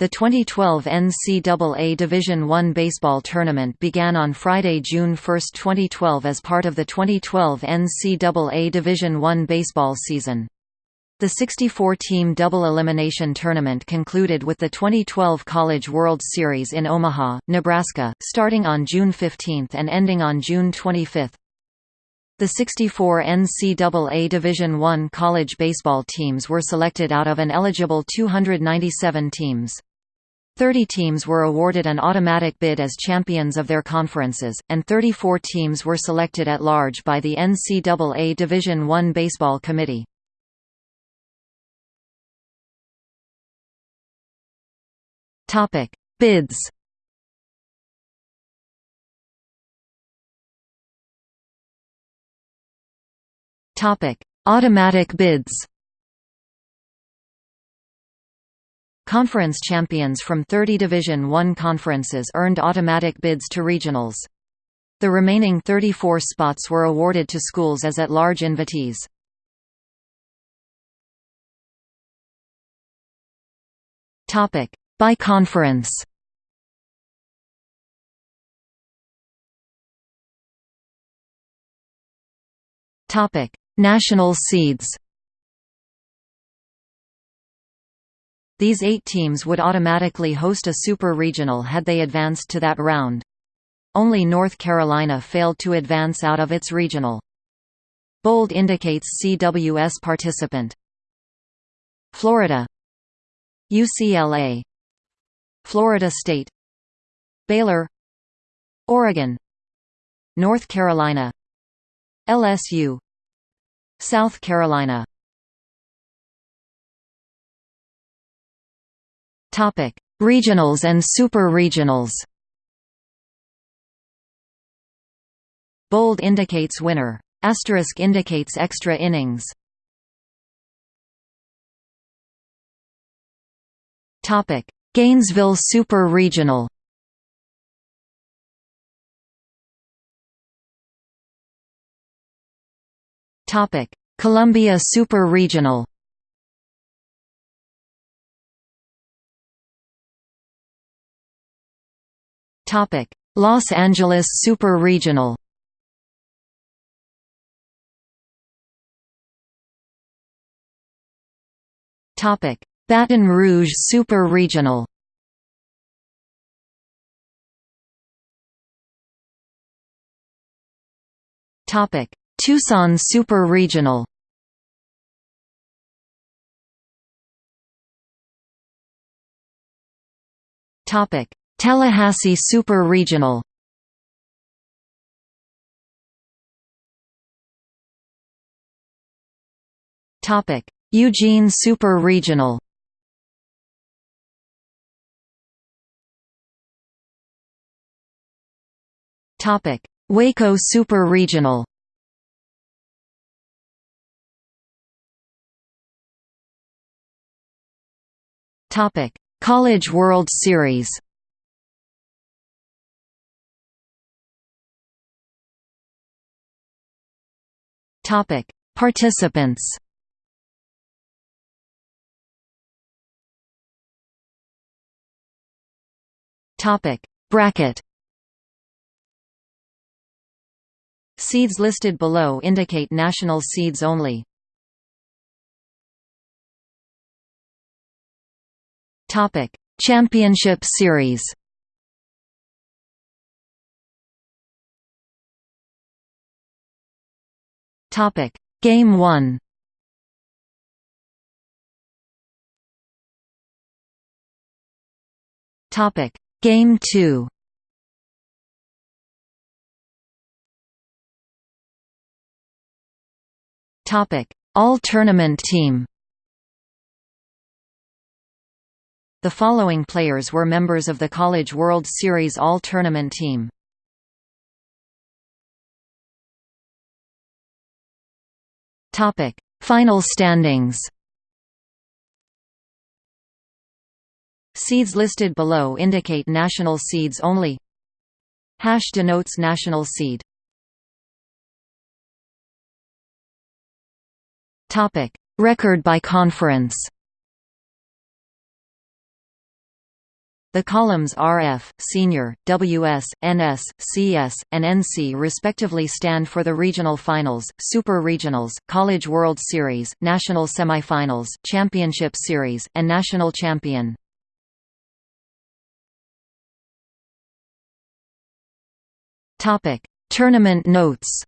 The 2012 NCAA Division I baseball tournament began on Friday, June 1, 2012 as part of the 2012 NCAA Division I baseball season. The 64-team double elimination tournament concluded with the 2012 College World Series in Omaha, Nebraska, starting on June 15 and ending on June 25. The 64 NCAA Division I college baseball teams were selected out of an eligible 297 teams. Thirty teams were awarded an automatic bid as champions of their conferences, and 34 teams were selected at large by the NCAA Division I Baseball Committee. Bids. Automatic bids. Conference champions from 30 Division I conferences earned automatic bids to regionals. The remaining 34 spots were awarded to schools as at-large invitees. By conference. National seeds. These eight teams would automatically host a super regional had they advanced to that round. Only North Carolina failed to advance out of its regional. Bold indicates CWS participant. Florida. UCLA Florida State. Baylor. Oregon. North Carolina. LSU South Carolina Topic: Regionals and Super Regionals. Bold indicates winner. Asterisk indicates extra innings. Topic: Gainesville Super Regional. Topic: Columbia Super Regional. Los Angeles Super Regional. Baton Rouge Super Regional. Topic: Tucson Super Regional. Topic: Tallahassee Super Regional Topic: Eugene Super Regional. Topic: Waco Super Regional. Topic: College World Series. Topic: Participants. Topic: Bracket. Seeds listed below indicate national seeds only. Topic: Championship Series. Topic: Game 1. Topic: Game 2. Topic: All Tournament Team. The following players were members of the College World Series All Tournament Team. Topic: Final standings. Seeds listed below indicate national seeds only. Hash denotes national seed. Topic: Record by conference. The columns RF, Senior, WS, NS, CS, and NC respectively stand for the regional finals, super regionals, College World Series, national semifinals, championship series, and national champion. Topic: Tournament notes.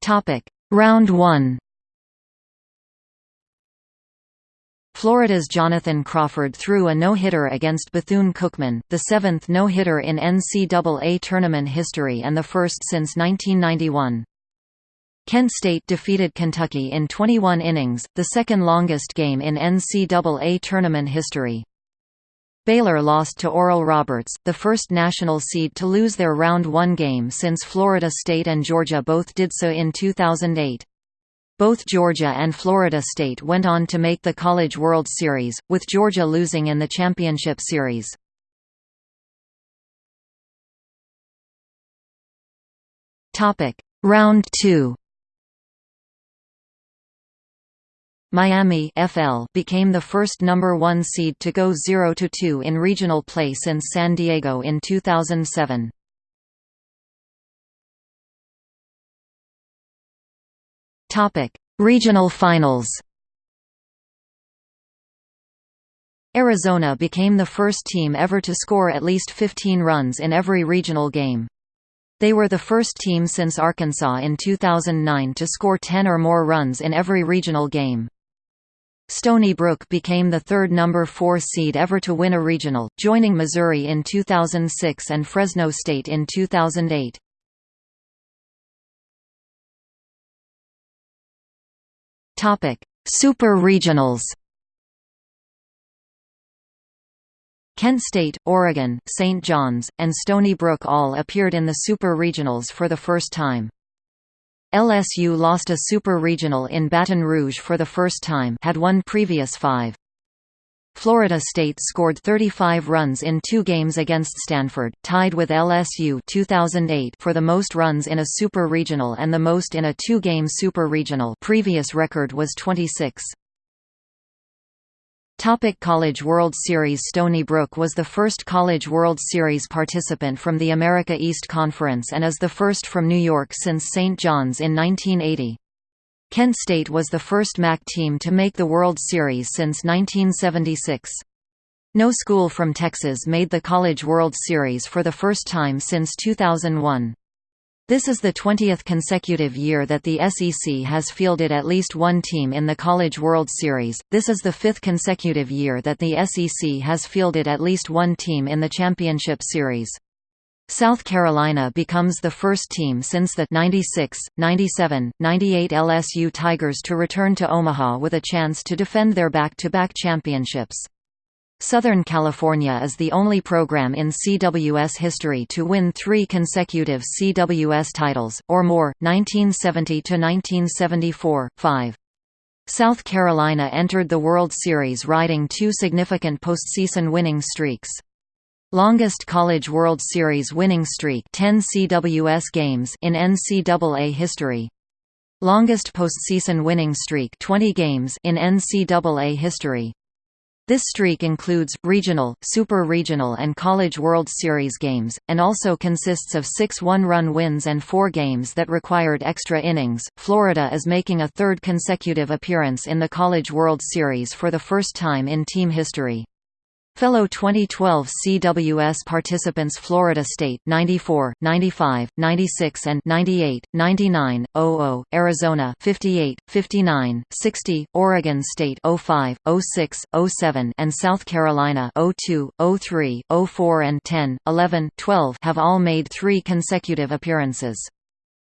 Topic: Round 1. Florida's Jonathan Crawford threw a no-hitter against Bethune-Cookman, the seventh no-hitter in NCAA tournament history and the first since 1991. Kent State defeated Kentucky in 21 innings, the second longest game in NCAA tournament history. Baylor lost to Oral Roberts, the first national seed to lose their Round 1 game since Florida State and Georgia both did so in 2008. Both Georgia and Florida State went on to make the College World Series, with Georgia losing in the championship series. Topic: Round 2 Miami FL became the first number 1 seed to go 0–2 in regional play since San Diego in 2007. Topic: Regional Finals. Arizona became the first team ever to score at least 15 runs in every regional game. They were the first team since Arkansas in 2009 to score 10 or more runs in every regional game. Stony Brook became the third number 4 seed ever to win a regional, joining Missouri in 2006 and Fresno State in 2008. Topic: Super Regionals. Kent State, Oregon, St. John's, and Stony Brook all appeared in the Super Regionals for the first time. LSU lost a Super Regional in Baton Rouge for the first time had won previous five. Florida State scored 35 runs in two games against Stanford, tied with LSU 2008 for the most runs in a Super Regional and the most in a two-game Super Regional previous record was 26. Topic College World Series Stony Brook was the first College World Series participant from the America East Conference and is the first from New York since St. John's in 1980. Kent State was the first MAC team to make the World Series since 1976. No school from Texas made the College World Series for the first time since 2001. This is the 20th consecutive year that the SEC has fielded at least one team in the College World Series. This is the fifth consecutive year that the SEC has fielded at least one team in the Championship Series. South Carolina becomes the first team since the 96, 97, 98 LSU Tigers to return to Omaha with a chance to defend their back-to-back -back championships. Southern California is the only program in CWS history to win three consecutive CWS titles, or more, 1970–1974, 5. South Carolina entered the World Series riding two significant postseason winning streaks. Longest College World Series winning streak 10 CWS games in NCAA history. Longest postseason winning streak 20 games in NCAA history. This streak includes, regional, super regional and College World Series games, and also consists of six one-run wins and four games that required extra innings. Florida is making a third consecutive appearance in the College World Series for the first time in team history. Fellow 2012 CWS participants Florida State 94, 95, 96 and 98, 99, 00, Arizona 58, 59, 60, Oregon State 05, 06, 07 and South Carolina 02, 03, 04 and 10, 11, 12 have all made 3 consecutive appearances.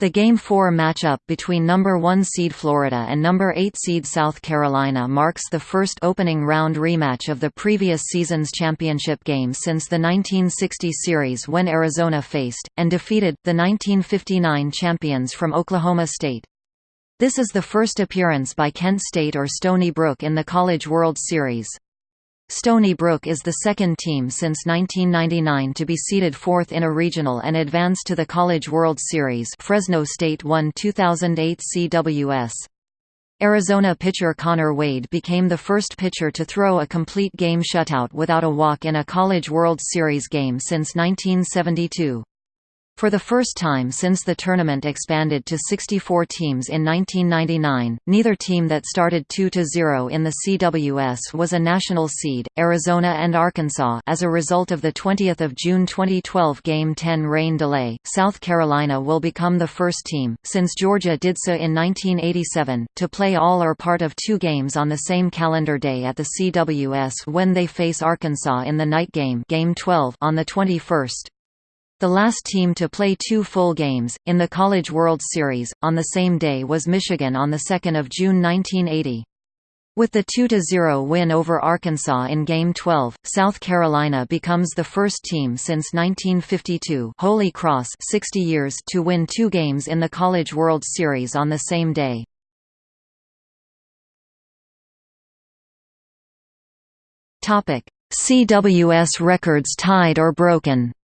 The Game 4 matchup between number 1 seed Florida and number 8 seed South Carolina marks the first opening round rematch of the previous season's championship game since the 1960 series when Arizona faced, and defeated, the 1959 champions from Oklahoma State. This is the first appearance by Kent State or Stony Brook in the College World Series. Stony Brook is the second team since 1999 to be seeded fourth in a regional and advance to the College World Series Fresno State won 2008 CWS. Arizona pitcher Konner Wade became the first pitcher to throw a complete game shutout without a walk in a College World Series game since 1972. For the first time since the tournament expanded to 64 teams in 1999, neither team that started 2-0 in the CWS was a national seed, Arizona and Arkansas as a result of the 20 June 2012 Game 10 rain delay, South Carolina will become the first team, since Georgia did so in 1987, to play all or part of two games on the same calendar day at the CWS when they face Arkansas in the night game, game 12 on the 21st. The last team to play two full games, in the College World Series, on the same day was Michigan on 2 June 1980. With the 2–0 win over Arkansas in Game 12, South Carolina becomes the first team since 1952 Holy Cross 60 years to win two games in the College World Series on the same day. CWS records tied or broken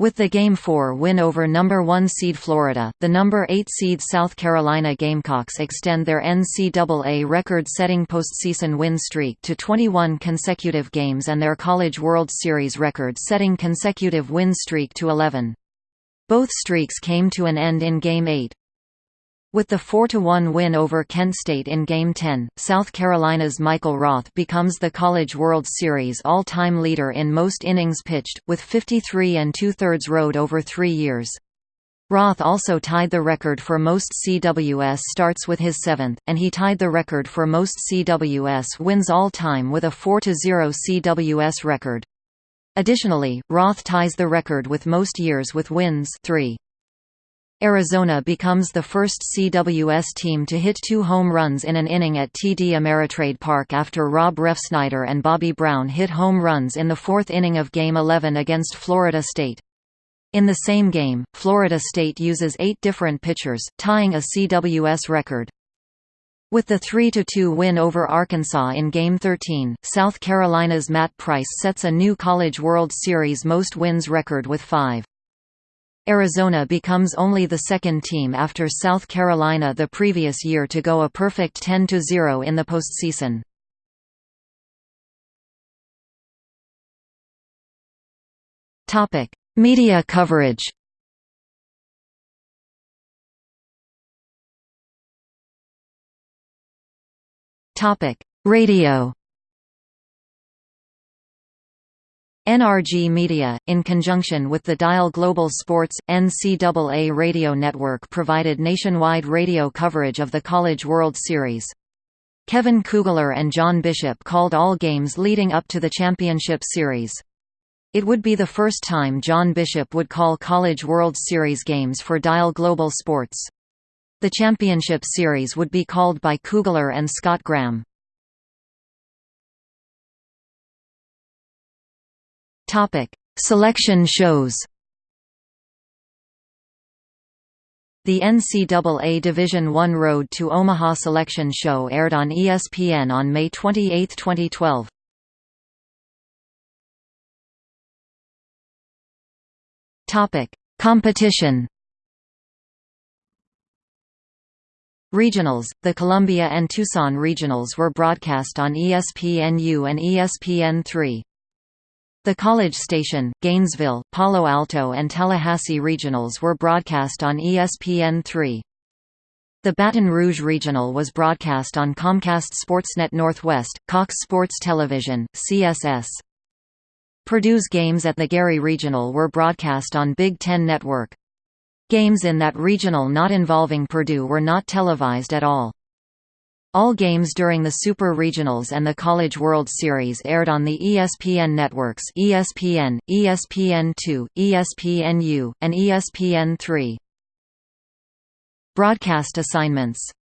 With the Game 4 win over number 1 seed Florida, the number 8 seed South Carolina Gamecocks extend their NCAA record-setting postseason win streak to 21 consecutive games and their College World Series record-setting consecutive win streak to 11. Both streaks came to an end in Game 8. With the 4–1 win over Kent State in Game 10, South Carolina's Michael Roth becomes the College World Series all-time leader in most innings pitched, with 53 and two-thirds rode over three years. Roth also tied the record for most CWS starts with his seventh, and he tied the record for most CWS wins all-time with a 4–0 CWS record. Additionally, Roth ties the record with most years with wins 3. Arizona becomes the first CWS team to hit two home runs in an inning at TD Ameritrade Park after Rob Refsnyder and Bobby Brown hit home runs in the fourth inning of Game 11 against Florida State. In the same game, Florida State uses eight different pitchers, tying a CWS record. With the 3–2 win over Arkansas in Game 13, South Carolina's Matt Price sets a new College World Series most wins record with five. Arizona becomes only the second team after South Carolina the previous year to go a perfect 10–0 in the postseason. Media coverage Radio NRG Media, in conjunction with the Dial Global Sports, NCAA radio network provided nationwide radio coverage of the College World Series. Kevin Kugler and John Bishop called all games leading up to the championship series. It would be the first time John Bishop would call College World Series games for Dial Global Sports. The championship series would be called by Kugler and Scott Graham. Topic: Selection shows. The NCAA Division I Road to Omaha Selection Show aired on ESPN on May 28, 2012. Topic: Competition. Regionals – The Columbia and Tucson Regionals were broadcast on ESPNU and ESPN3. The College Station, Gainesville, Palo Alto and Tallahassee regionals were broadcast on ESPN3. The Baton Rouge Regional was broadcast on Comcast Sportsnet Northwest, Cox Sports Television, CSS. Purdue's games at the Gary Regional were broadcast on Big Ten Network. Games in that regional not involving Purdue were not televised at all. All games during the Super Regionals and the College World Series aired on the ESPN networks ESPN, ESPN2, ESPNU, and ESPN3. Broadcast assignments